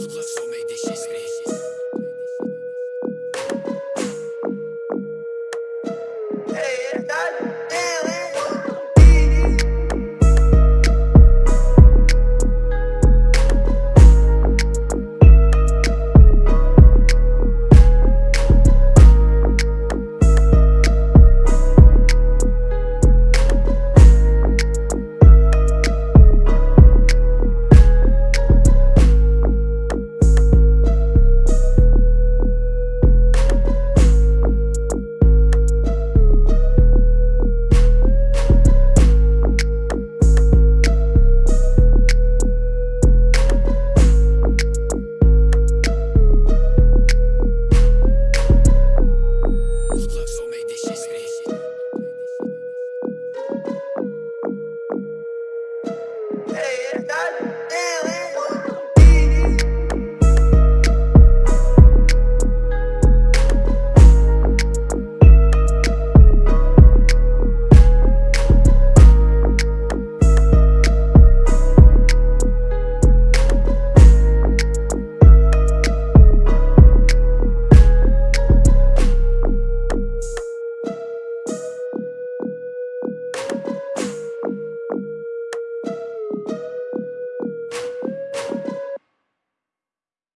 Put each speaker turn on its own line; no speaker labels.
Let's Hey.